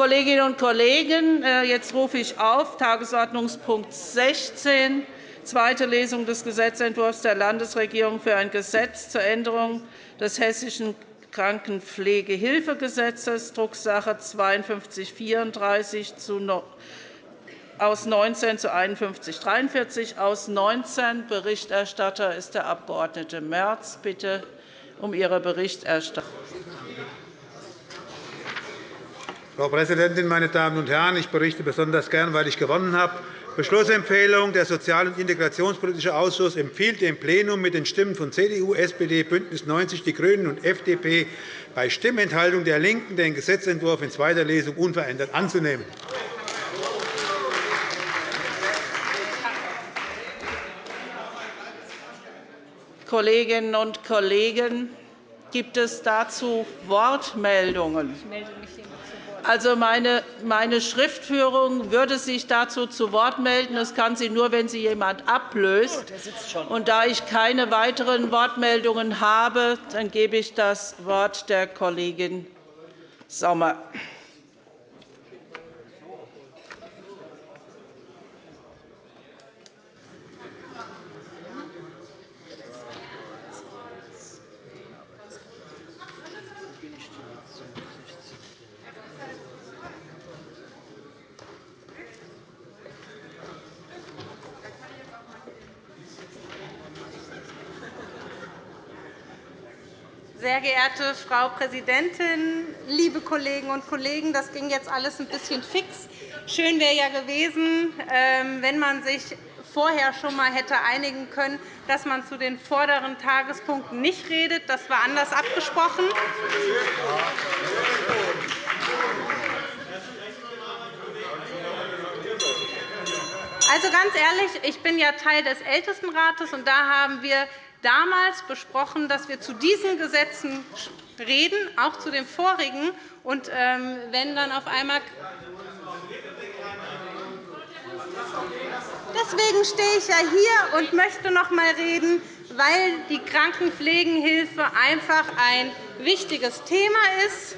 Kolleginnen und Kollegen, äh, jetzt rufe ich auf Tagesordnungspunkt 16, zweite Lesung des Gesetzentwurfs der Landesregierung für ein Gesetz zur Änderung des Hessischen Krankenpflegehilfegesetzes, Drucksache 5234 aus 19 zu 51 43 aus 19. Berichterstatter ist der Abg. Merz. Bitte um Ihre Berichterstattung. Frau Präsidentin, meine Damen und Herren! Ich berichte besonders gern, weil ich gewonnen habe. Beschlussempfehlung. Der Sozial- und Integrationspolitische Ausschuss empfiehlt dem Plenum mit den Stimmen von CDU, SPD, BÜNDNIS 90 die GRÜNEN und FDP bei Stimmenthaltung der LINKEN den Gesetzentwurf in zweiter Lesung unverändert anzunehmen. Kolleginnen und Kollegen, gibt es dazu Wortmeldungen? Also meine, meine Schriftführung würde sich dazu zu Wort melden. Das kann sie nur, wenn sie jemand ablöst. Oh, und da ich keine weiteren Wortmeldungen habe, dann gebe ich das Wort der Kollegin Sommer. Sehr geehrte Frau Präsidentin, liebe Kolleginnen und Kollegen! Das ging jetzt alles ein bisschen fix. Schön wäre ja gewesen, ähm, wenn man sich vorher schon einmal hätte einigen können, dass man zu den vorderen Tagespunkten nicht redet. Das war anders abgesprochen. Also ganz ehrlich, ich bin ja Teil des Ältestenrates, und da haben wir damals besprochen, dass wir zu diesen Gesetzen reden, auch zu den vorigen. Und ähm, wenn dann auf einmal Deswegen stehe ich ja hier und möchte noch einmal reden, weil die Krankenpflegenhilfe einfach ein wichtiges Thema ist.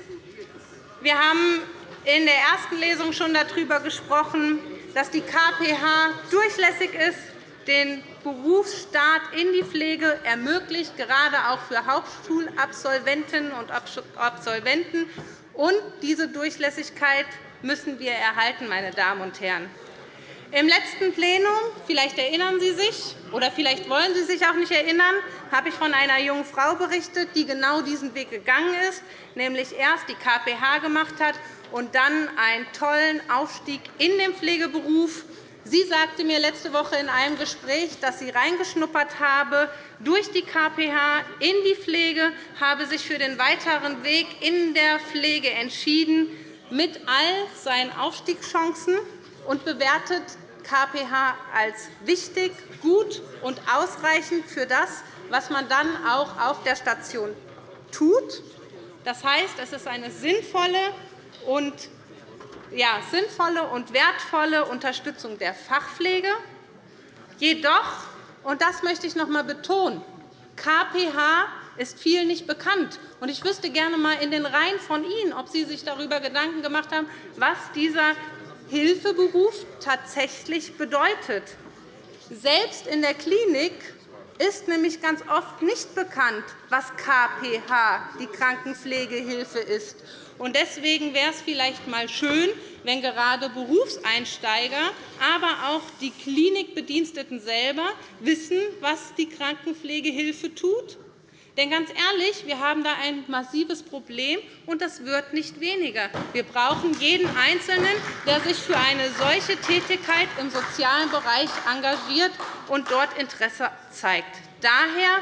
Wir haben in der ersten Lesung schon darüber gesprochen, dass die KPH durchlässig ist, den Berufsstart in die Pflege ermöglicht, gerade auch für Hauptschulabsolventinnen und Absolventen. Und diese Durchlässigkeit müssen wir erhalten, meine Damen und Herren. Im letzten Plenum, vielleicht erinnern Sie sich oder vielleicht wollen Sie sich auch nicht erinnern, habe ich von einer jungen Frau berichtet, die genau diesen Weg gegangen ist, nämlich erst die KPH gemacht hat und dann einen tollen Aufstieg in den Pflegeberuf Sie sagte mir letzte Woche in einem Gespräch, dass sie reingeschnuppert habe durch die KPH in die Pflege, habe sich für den weiteren Weg in der Pflege entschieden, mit all seinen Aufstiegschancen und bewertet KPH als wichtig, gut und ausreichend für das, was man dann auch auf der Station tut. Das heißt, es ist eine sinnvolle und ja, sinnvolle und wertvolle Unterstützung der Fachpflege. Jedoch, und das möchte ich noch einmal betonen, KPH ist vielen nicht bekannt. Ich wüsste gerne einmal in den Reihen von Ihnen, ob Sie sich darüber Gedanken gemacht haben, was dieser Hilfeberuf tatsächlich bedeutet. Selbst in der Klinik ist nämlich ganz oft nicht bekannt, was KPH, die Krankenpflegehilfe, ist. Deswegen wäre es vielleicht einmal schön, wenn gerade Berufseinsteiger, aber auch die Klinikbediensteten selber wissen, was die Krankenpflegehilfe tut. Denn ganz ehrlich, wir haben da ein massives Problem, und das wird nicht weniger. Wir brauchen jeden Einzelnen, der sich für eine solche Tätigkeit im sozialen Bereich engagiert und dort Interesse zeigt. Daher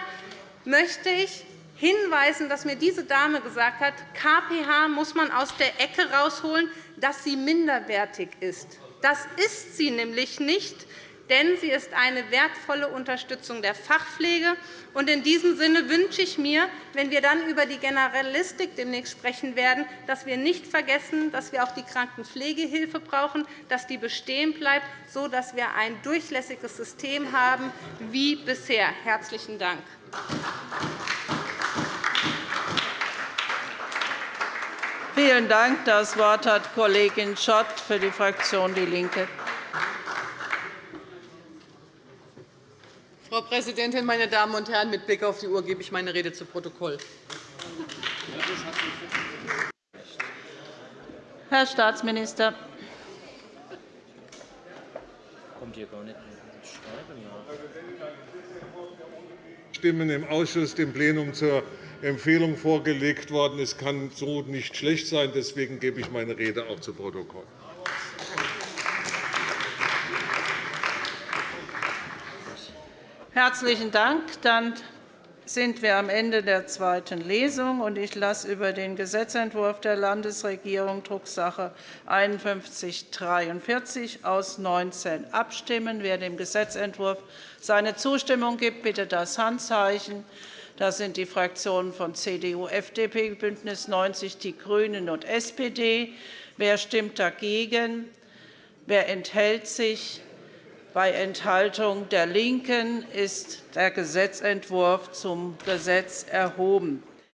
möchte ich hinweisen, dass mir diese Dame gesagt hat, KPH muss man aus der Ecke herausholen, dass sie minderwertig ist. Das ist sie nämlich nicht, denn sie ist eine wertvolle Unterstützung der Fachpflege. In diesem Sinne wünsche ich mir, wenn wir dann über die Generalistik demnächst sprechen werden, dass wir nicht vergessen, dass wir auch die Krankenpflegehilfe brauchen, dass die bestehen bleibt, sodass wir ein durchlässiges System haben wie bisher. – Herzlichen Dank. Vielen Dank. Das Wort hat Kollegin Schott für die Fraktion DIE LINKE. Frau Präsidentin, meine Damen und Herren! Mit Blick auf die Uhr gebe ich meine Rede zu Protokoll. Herr Staatsminister. Stimmen im Ausschuss dem Plenum zur Empfehlung vorgelegt worden. Es kann so nicht schlecht sein. Deswegen gebe ich meine Rede auch zu Protokoll. Herzlichen Dank. Dann sind wir am Ende der zweiten Lesung. Ich lasse über den Gesetzentwurf der Landesregierung Drucksache 5143 aus 19 abstimmen. Wer dem Gesetzentwurf seine Zustimmung gibt, bitte das Handzeichen. Das sind die Fraktionen von CDU, FDP, BÜNDNIS 90 die GRÜNEN und SPD. Wer stimmt dagegen? Wer enthält sich? Bei Enthaltung der LINKEN ist der Gesetzentwurf zum Gesetz erhoben.